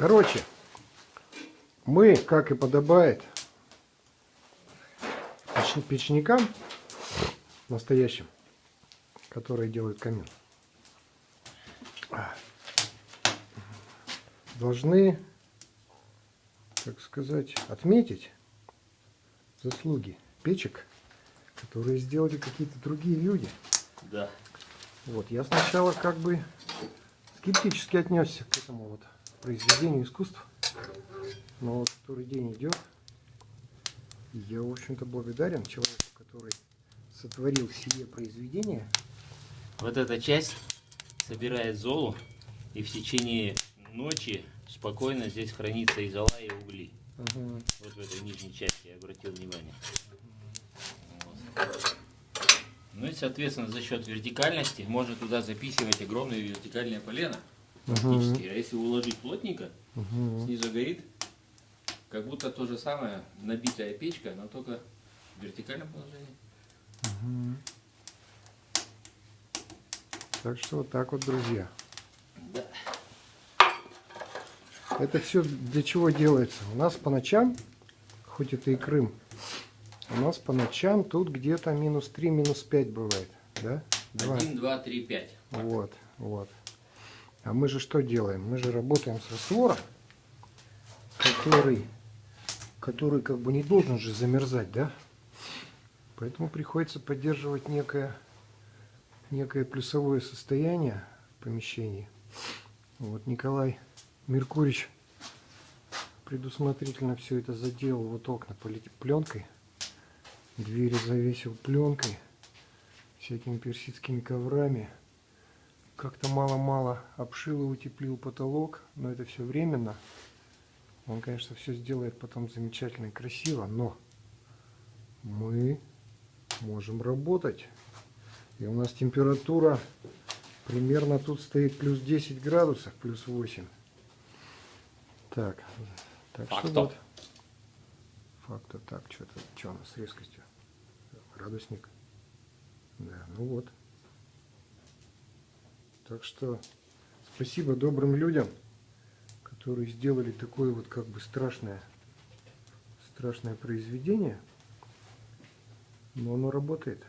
Короче, мы, как и подобает, печ- печникам настоящим, которые делают камин, должны, так сказать, отметить заслуги печек, которые сделали какие-то другие люди. Да. Вот, я сначала как бы скептически отнесся к этому вот произведению искусства. Но вот который день идет, я, в общем-то, благодарен человеку, который сотворил сие произведение. Вот эта часть собирает золу, и в течение ночи спокойно здесь хранится и зола, и угли. Мгм. Вот в этой нижней части я обратил внимание. Вот. Ну и, соответственно, за счет вертикальности можно туда записывать огромные вертикальные полена. Фактически. А если уложить плотненько, Мгм. снизу горит, как будто то же самое, набитая печка, но только в вертикальном положении. Мгм. Так что вот так вот, друзья. Да. Это все для чего делается? У нас по ночам, хоть это и Крым, у нас по ночам тут где-то минус 3, минус 5 бывает. Да? Два. 1, 2, 3, 5. Вот, вот. А мы же что делаем? Мы же работаем с раствором, который, который как бы не должен же замерзать, да? Поэтому приходится поддерживать некое, некое плюсовое состояние в помещении. Вот Николай Меркурич предусмотрительно все это заделал. Вот окна пленкой, двери завесил пленкой, всякими персидскими коврами. Как-то мало-мало обшил и утеплил потолок, но это все временно. Он, конечно, все сделает потом замечательно и красиво, но мы можем работать. И у нас температура примерно тут стоит плюс 10 градусов, плюс 8. Так, так что Факто. вот. Факта, так, что-то, что у нас с резкостью? Градусник. Да, ну вот. Так что спасибо добрым людям, которые сделали такое вот как бы страшное, страшное произведение. Но оно работает.